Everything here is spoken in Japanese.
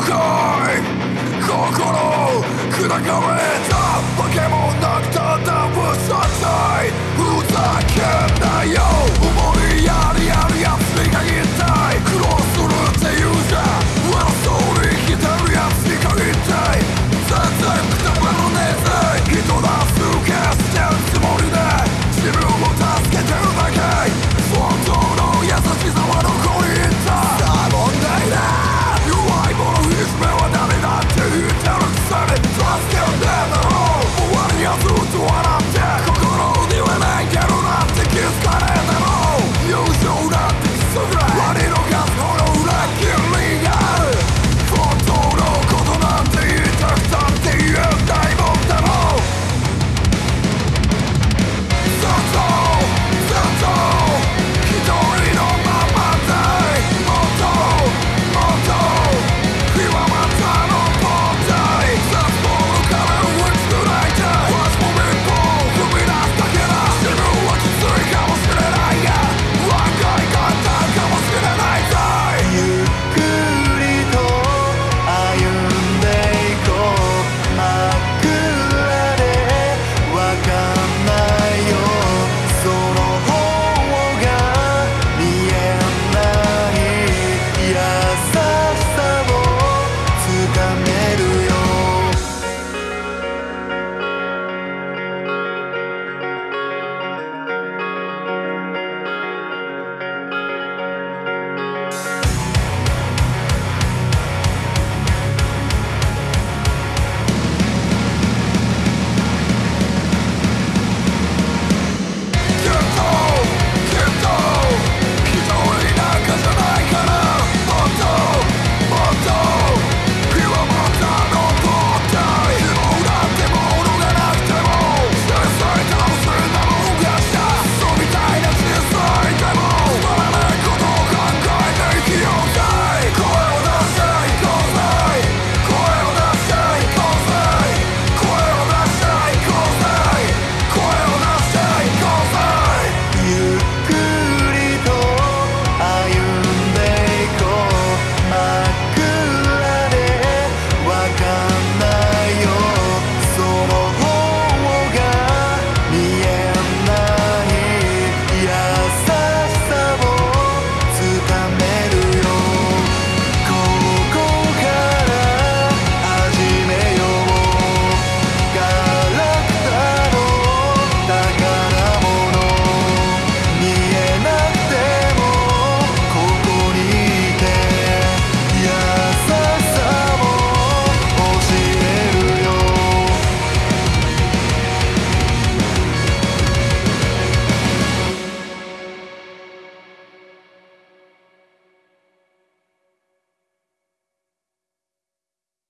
来い。心を砕かれ